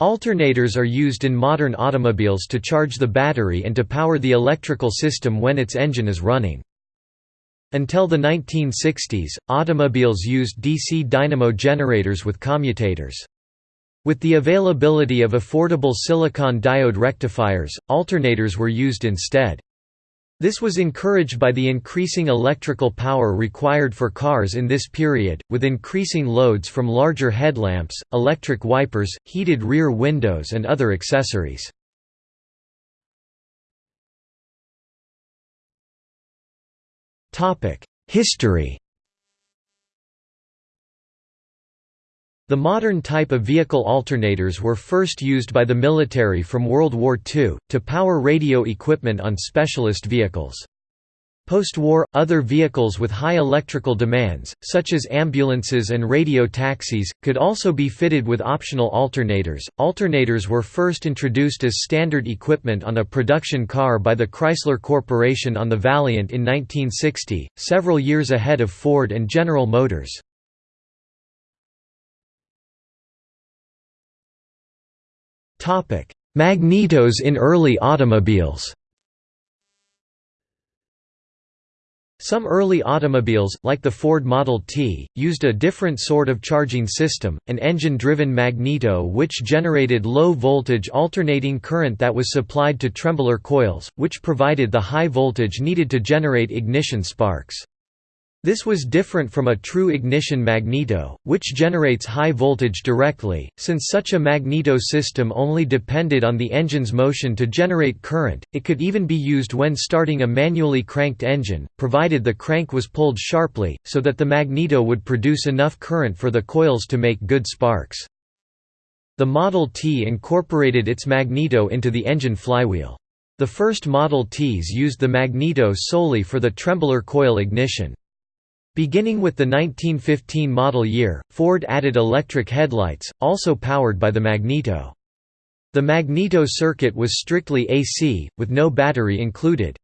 Alternators are used in modern automobiles to charge the battery and to power the electrical system when its engine is running. Until the 1960s, automobiles used DC dynamo generators with commutators. With the availability of affordable silicon diode rectifiers, alternators were used instead. This was encouraged by the increasing electrical power required for cars in this period, with increasing loads from larger headlamps, electric wipers, heated rear windows and other accessories. History The modern type of vehicle alternators were first used by the military from World War II, to power radio equipment on specialist vehicles. Post-war, other vehicles with high electrical demands, such as ambulances and radio taxis, could also be fitted with optional alternators. Alternators were first introduced as standard equipment on a production car by the Chrysler Corporation on the Valiant in 1960, several years ahead of Ford and General Motors. Magnetos in early automobiles Some early automobiles, like the Ford Model T, used a different sort of charging system, an engine-driven magneto which generated low-voltage alternating current that was supplied to trembler coils, which provided the high voltage needed to generate ignition sparks. This was different from a true ignition magneto, which generates high voltage directly, since such a magneto system only depended on the engine's motion to generate current. It could even be used when starting a manually cranked engine, provided the crank was pulled sharply, so that the magneto would produce enough current for the coils to make good sparks. The Model T incorporated its magneto into the engine flywheel. The first Model Ts used the magneto solely for the trembler coil ignition. Beginning with the 1915 model year, Ford added electric headlights, also powered by the magneto. The magneto circuit was strictly AC, with no battery included.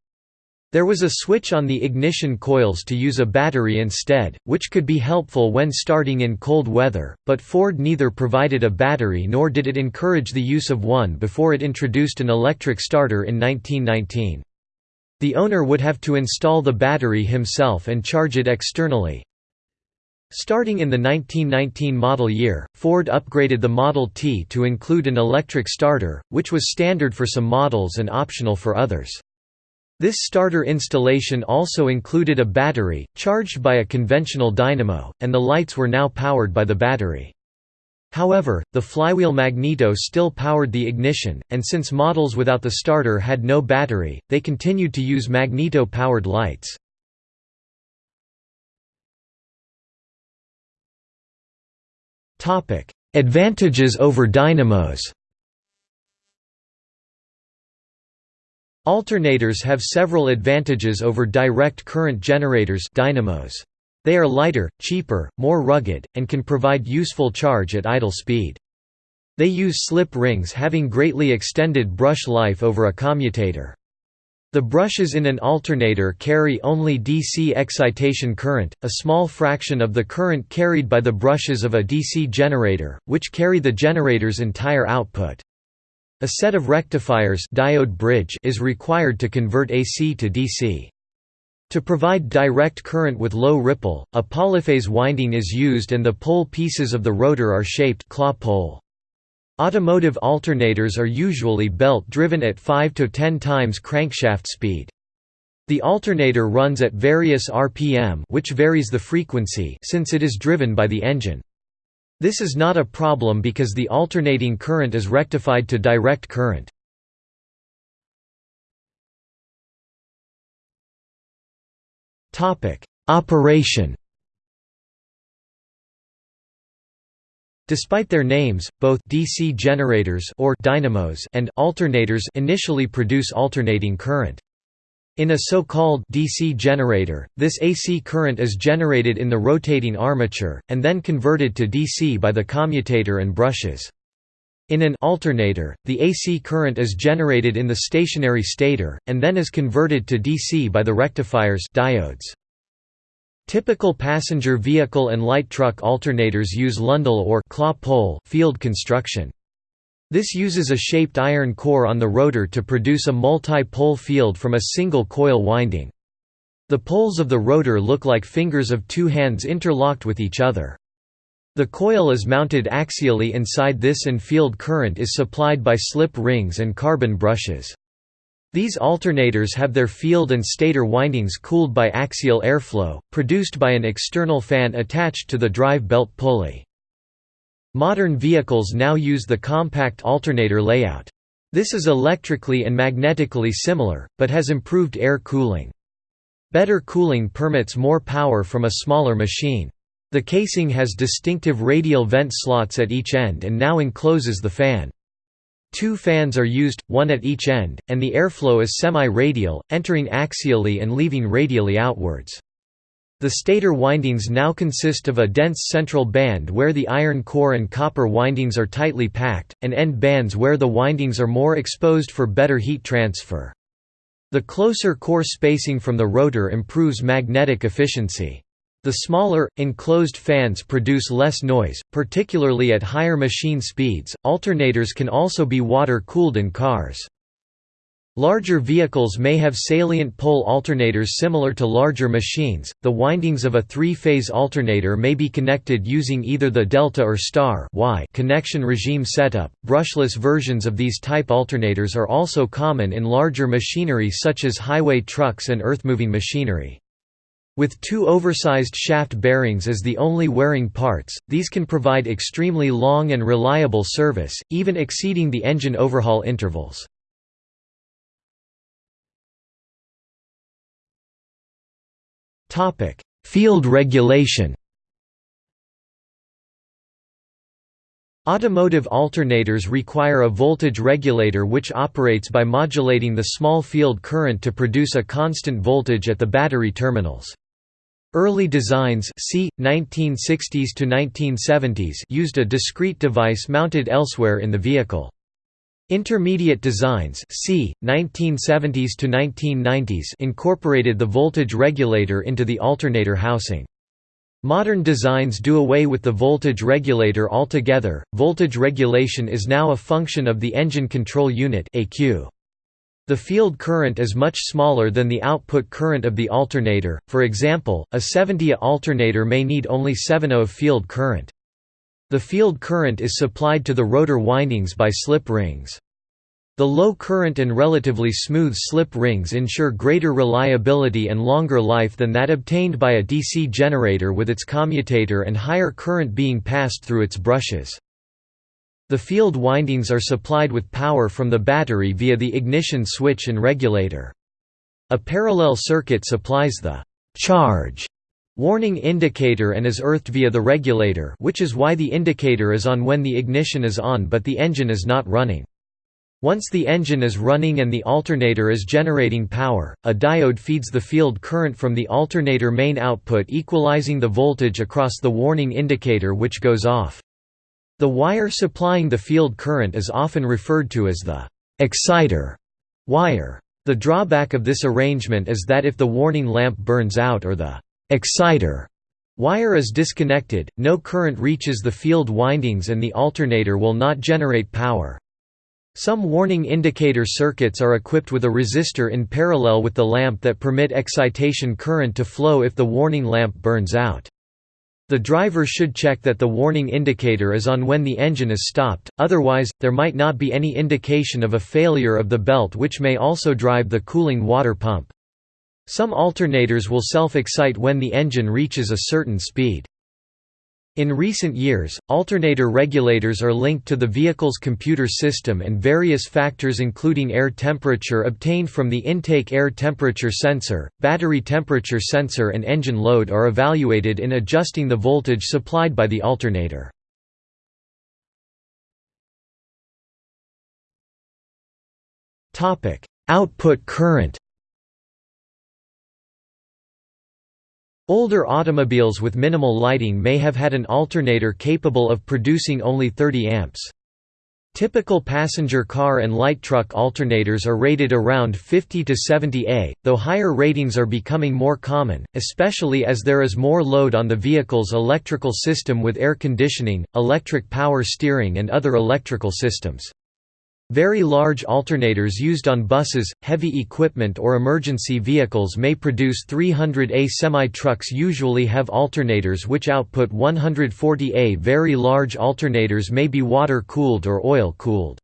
There was a switch on the ignition coils to use a battery instead, which could be helpful when starting in cold weather, but Ford neither provided a battery nor did it encourage the use of one before it introduced an electric starter in 1919. The owner would have to install the battery himself and charge it externally. Starting in the 1919 model year, Ford upgraded the Model T to include an electric starter, which was standard for some models and optional for others. This starter installation also included a battery, charged by a conventional dynamo, and the lights were now powered by the battery. However, the flywheel magneto still powered the ignition, and since models without the starter had no battery, they continued to use magneto-powered lights. Advantages over dynamos Alternators have several advantages over direct current generators dynamos. They are lighter, cheaper, more rugged, and can provide useful charge at idle speed. They use slip rings having greatly extended brush life over a commutator. The brushes in an alternator carry only DC excitation current, a small fraction of the current carried by the brushes of a DC generator, which carry the generator's entire output. A set of rectifiers diode bridge is required to convert AC to DC. To provide direct current with low ripple, a polyphase winding is used and the pole pieces of the rotor are shaped claw pole. Automotive alternators are usually belt-driven at 5 to 10 times crankshaft speed. The alternator runs at various RPM which varies the frequency since it is driven by the engine. This is not a problem because the alternating current is rectified to direct current. Operation. Despite their names, both DC generators or dynamos and alternators initially produce alternating current. In a so-called DC generator, this AC current is generated in the rotating armature, and then converted to DC by the commutator and brushes. In an alternator, the AC current is generated in the stationary stator, and then is converted to DC by the rectifiers diodes. Typical passenger vehicle and light truck alternators use Lundell or claw pole field construction. This uses a shaped iron core on the rotor to produce a multi-pole field from a single coil winding. The poles of the rotor look like fingers of two hands interlocked with each other. The coil is mounted axially inside this and field current is supplied by slip rings and carbon brushes. These alternators have their field and stator windings cooled by axial airflow, produced by an external fan attached to the drive belt pulley. Modern vehicles now use the compact alternator layout. This is electrically and magnetically similar, but has improved air cooling. Better cooling permits more power from a smaller machine. The casing has distinctive radial vent slots at each end and now encloses the fan. Two fans are used, one at each end, and the airflow is semi-radial, entering axially and leaving radially outwards. The stator windings now consist of a dense central band where the iron core and copper windings are tightly packed, and end bands where the windings are more exposed for better heat transfer. The closer core spacing from the rotor improves magnetic efficiency. The smaller, enclosed fans produce less noise, particularly at higher machine speeds. Alternators can also be water cooled in cars. Larger vehicles may have salient pole alternators similar to larger machines. The windings of a three-phase alternator may be connected using either the delta or star Y connection regime setup. Brushless versions of these type alternators are also common in larger machinery such as highway trucks and earthmoving machinery. With two oversized shaft bearings as the only wearing parts, these can provide extremely long and reliable service, even exceeding the engine overhaul intervals. Field regulation Automotive alternators require a voltage regulator which operates by modulating the small field current to produce a constant voltage at the battery terminals. Early designs c. 1960s to 1970s used a discrete device mounted elsewhere in the vehicle. Intermediate designs c. 1970s to 1990s incorporated the voltage regulator into the alternator housing. Modern designs do away with the voltage regulator altogether. Voltage regulation is now a function of the engine control unit (ECU). The field current is much smaller than the output current of the alternator, for example, a 70A alternator may need only 7 A of field current. The field current is supplied to the rotor windings by slip rings. The low current and relatively smooth slip rings ensure greater reliability and longer life than that obtained by a DC generator with its commutator and higher current being passed through its brushes. The field windings are supplied with power from the battery via the ignition switch and regulator. A parallel circuit supplies the «charge» warning indicator and is earthed via the regulator which is why the indicator is on when the ignition is on but the engine is not running. Once the engine is running and the alternator is generating power, a diode feeds the field current from the alternator main output equalizing the voltage across the warning indicator which goes off. The wire supplying the field current is often referred to as the «exciter» wire. The drawback of this arrangement is that if the warning lamp burns out or the «exciter» wire is disconnected, no current reaches the field windings and the alternator will not generate power. Some warning indicator circuits are equipped with a resistor in parallel with the lamp that permit excitation current to flow if the warning lamp burns out. The driver should check that the warning indicator is on when the engine is stopped, otherwise, there might not be any indication of a failure of the belt which may also drive the cooling water pump. Some alternators will self-excite when the engine reaches a certain speed. In recent years, alternator regulators are linked to the vehicle's computer system and various factors including air temperature obtained from the intake air temperature sensor, battery temperature sensor and engine load are evaluated in adjusting the voltage supplied by the alternator. Output current Older automobiles with minimal lighting may have had an alternator capable of producing only 30 amps. Typical passenger car and light truck alternators are rated around 50 to 70 A, though higher ratings are becoming more common, especially as there is more load on the vehicle's electrical system with air conditioning, electric power steering and other electrical systems. Very large alternators used on buses, heavy equipment or emergency vehicles may produce 300A semi-trucks usually have alternators which output 140A Very large alternators may be water-cooled or oil-cooled.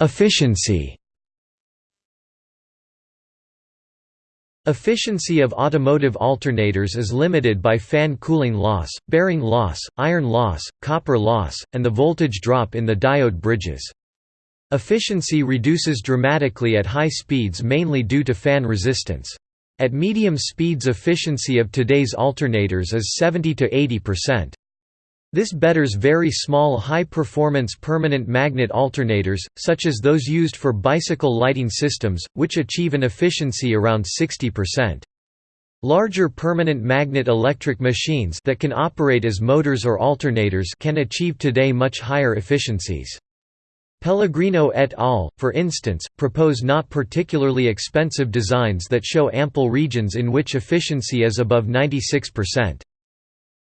Efficiency Efficiency of automotive alternators is limited by fan cooling loss, bearing loss, iron loss, copper loss, and the voltage drop in the diode bridges. Efficiency reduces dramatically at high speeds mainly due to fan resistance. At medium speeds efficiency of today's alternators is 70 to 80%. This betters very small high-performance permanent magnet alternators, such as those used for bicycle lighting systems, which achieve an efficiency around 60%. Larger permanent magnet electric machines that can operate as motors or alternators can achieve today much higher efficiencies. Pellegrino et al., for instance, propose not particularly expensive designs that show ample regions in which efficiency is above 96%.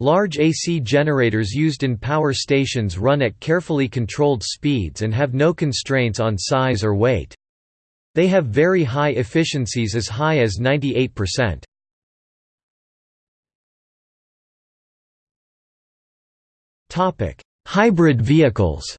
Large AC generators used in power stations run at carefully controlled speeds and have no constraints on size or weight. They have very high efficiencies as high as 98%. Hybrid vehicles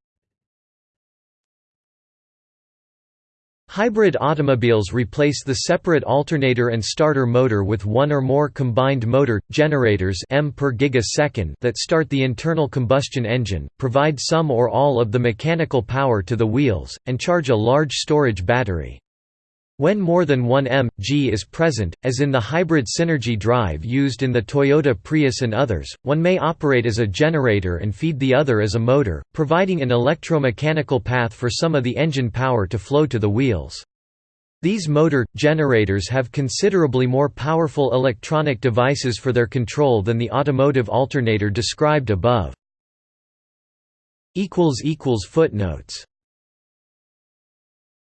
Hybrid automobiles replace the separate alternator and starter motor with one or more combined motor, generators M per gigasecond that start the internal combustion engine, provide some or all of the mechanical power to the wheels, and charge a large storage battery. When more than one m.g is present, as in the hybrid synergy drive used in the Toyota Prius and others, one may operate as a generator and feed the other as a motor, providing an electromechanical path for some of the engine power to flow to the wheels. These motor, generators have considerably more powerful electronic devices for their control than the automotive alternator described above. Footnotes